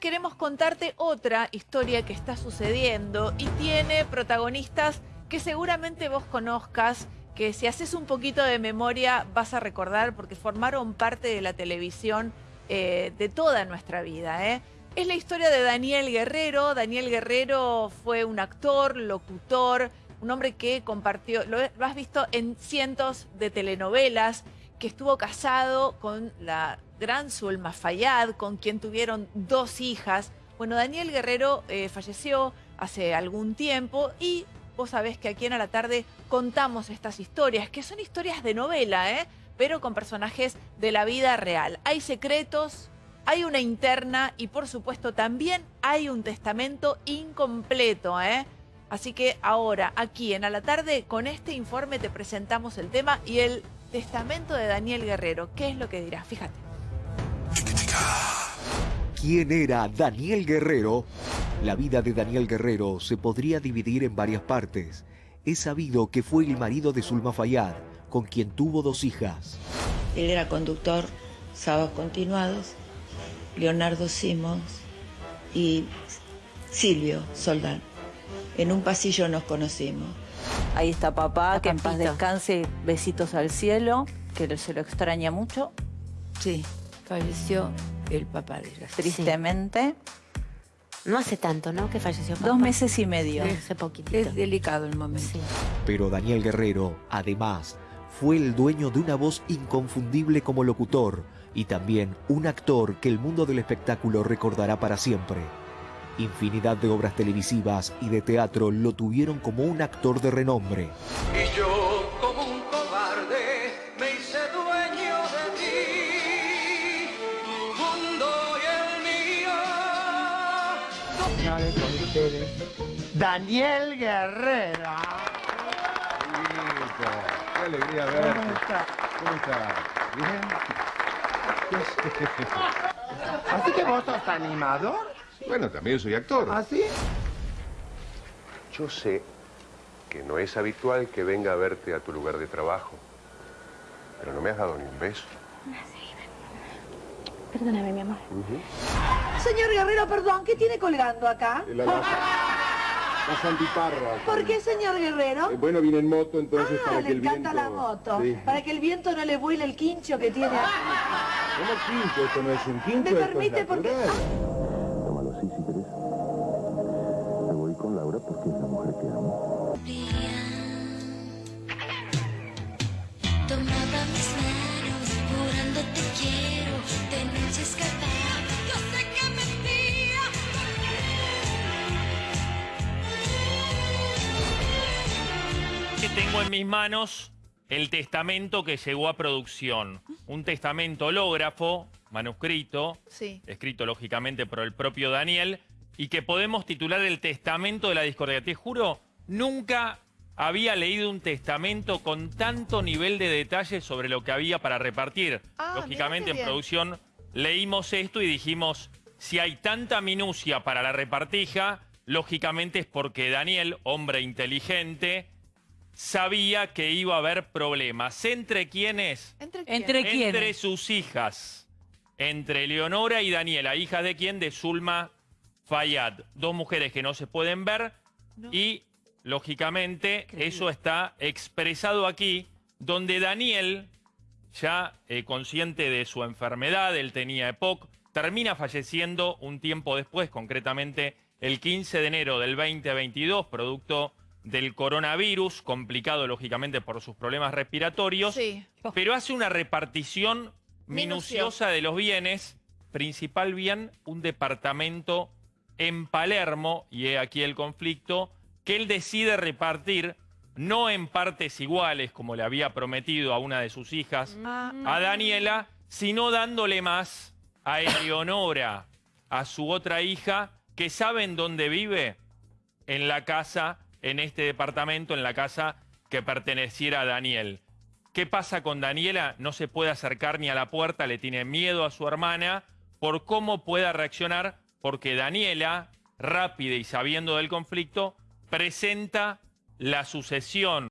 queremos contarte otra historia que está sucediendo y tiene protagonistas que seguramente vos conozcas, que si haces un poquito de memoria vas a recordar porque formaron parte de la televisión eh, de toda nuestra vida. ¿eh? Es la historia de Daniel Guerrero. Daniel Guerrero fue un actor, locutor, un hombre que compartió, lo, has visto en cientos de telenovelas, que estuvo casado con la gran Zulma Fayad, con quien tuvieron dos hijas. Bueno, Daniel Guerrero eh, falleció hace algún tiempo y vos sabés que aquí en A la Tarde contamos estas historias, que son historias de novela, ¿eh? pero con personajes de la vida real. Hay secretos, hay una interna y por supuesto también hay un testamento incompleto, ¿eh? Así que ahora, aquí en A la Tarde, con este informe te presentamos el tema y el testamento de Daniel Guerrero. ¿Qué es lo que dirás? Fíjate. ¿Quién era Daniel Guerrero? La vida de Daniel Guerrero se podría dividir en varias partes. Es sabido que fue el marido de Zulma Fayad, con quien tuvo dos hijas. Él era conductor, sábados continuados, Leonardo Simons y Silvio Soldán. En un pasillo nos conocimos. Ahí está papá, que en paz descanse, besitos al cielo, que se lo extraña mucho. Sí, falleció el papá de ella. Tristemente. No hace tanto, ¿no? Que falleció papá. Dos meses y medio. hace poquitito. Es delicado el momento. Pero Daniel Guerrero, además, fue el dueño de una voz inconfundible como locutor y también un actor que el mundo del espectáculo recordará para siempre. Infinidad de obras televisivas y de teatro lo tuvieron como un actor de renombre. Y yo, como un cobarde, me hice dueño de ti, tu mundo y el mío. con ustedes, Daniel Guerrero. Qué alegría verte. ¿Cómo está? ¿Cómo está? ¿Bien? Así que vos sos animador. Bueno, también soy actor. ¿Ah, sí? Yo sé que no es habitual que venga a verte a tu lugar de trabajo, pero no me has dado ni un beso. Perdóname, mi amor. Señor Guerrero, perdón, ¿qué tiene colgando acá? La, la, la santiparra. ¿Por qué, señor Guerrero? Eh, bueno, vine en moto, entonces ah, para le que el encanta viento... la moto. Sí. Para que el viento no le vuele el quincho que tiene aquí. ¿Cómo quinto? Esto no es un quinto, ¿Me esto es permite? Porque... Laura porque es la mujer que amo. Tomaba mis manos, jurando te quiero, de noche escapaba, yo sé que mentía. Que tengo en mis manos el testamento que llegó a producción. Un testamento hológrafo, manuscrito, Sí. escrito lógicamente por el propio Daniel, y que podemos titular el testamento de la discordia. Te juro, nunca había leído un testamento con tanto nivel de detalle sobre lo que había para repartir. Ah, lógicamente en producción leímos esto y dijimos, si hay tanta minucia para la repartija, lógicamente es porque Daniel, hombre inteligente, sabía que iba a haber problemas. ¿Entre quiénes? ¿Entre quién? ¿Entre quiénes? Entre sus hijas. Entre Leonora y Daniela, hijas de quién? De Zulma Fayad. Dos mujeres que no se pueden ver No. y, lógicamente, eso está expresado aquí, donde Daniel, ya eh, consciente de su enfermedad, él tenía EPOC, termina falleciendo un tiempo después, concretamente el 15 de enero del 2022, producto del coronavirus, complicado lógicamente por sus problemas respiratorios, Sí. pero hace una repartición minuciosa de los bienes, principal bien, un departamento en Palermo, y he aquí el conflicto, que él decide repartir, no en partes iguales, como le había prometido a una de sus hijas, Ah, a Daniela, sino dándole más a Eleonora, a su otra hija, que saben dónde vive, en la casa, en este departamento, en la casa que perteneciera a Daniel. ¿Qué pasa con Daniela? No se puede acercar ni a la puerta, le tiene miedo a su hermana por cómo pueda reaccionar, porque Daniela, rápida y sabiendo del conflicto, presenta la sucesión